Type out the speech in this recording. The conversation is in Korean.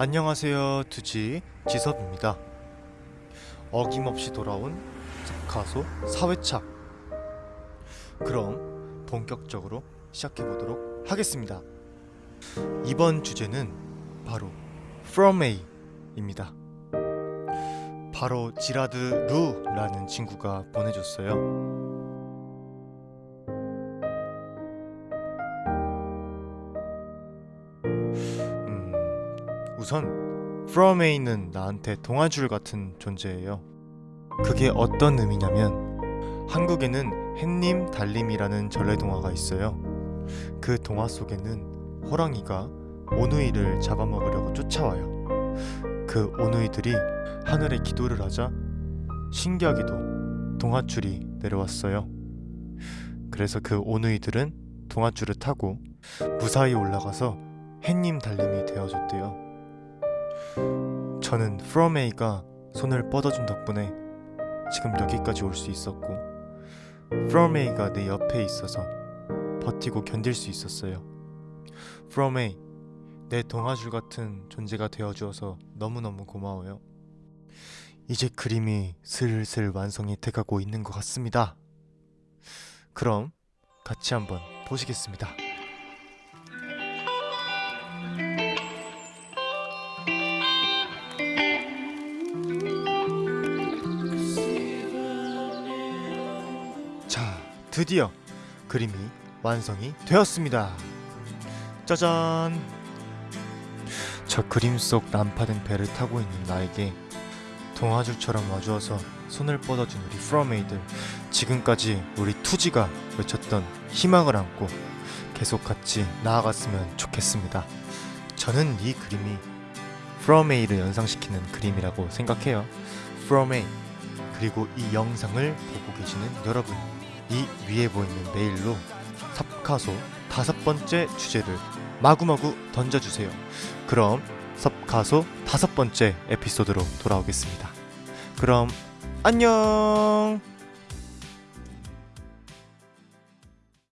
안녕하세요 두지 지섭입니다. 어김없이 돌아온 가소 4회차. 그럼 본격적으로 시작해보도록 하겠습니다. 이번 주제는 바로 From A입니다. 바로 지라드 루라는 친구가 보내줬어요 우선 A는 나한테 동아줄 같은 존재예요. 그게 어떤 의미냐면 한국에는 햇님 달님이라는 전래 동화가 있어요. 그 동화 속에는 호랑이가 오누이를 잡아먹으려고 쫓아와요. 그 오누이들이 하늘에 기도를 하자 신기하게도 동아줄이 내려왔어요. 그래서 그 오누이들은 동아줄을 타고 무사히 올라가서 햇님 달님이 되어줬대요. 저는 From A가 손을 뻗어준 덕분에 지금 여기까지 올 수 있었고 From A가 내 옆에 있어서 버티고 견딜 수 있었어요. From A, 내 동아줄 같은 존재가 되어주어서 너무너무 고마워요. 이제 그림이 슬슬 완성이 돼가고 있는 것 같습니다. 그럼 같이 한번 보시겠습니다. 드디어 그림이 완성이 되었습니다. 짜잔! 저 그림 속 난파된 배를 타고 있는 나에게 동아줄처럼 와주어서 손을 뻗어준 우리 프로메이들 지금까지 우리 투지가 외쳤던 희망을 안고 계속 같이 나아갔으면 좋겠습니다. 저는 이 그림이 프로메이를 연상시키는 그림이라고 생각해요. 프로메이 그리고 이 영상을 보고 계시는 여러분 이 위에 보이는 메일로 섭카소 다섯 번째 주제를 마구마구 던져주세요. 그럼 섭카소 다섯 번째 에피소드로 돌아오겠습니다. 그럼 안녕!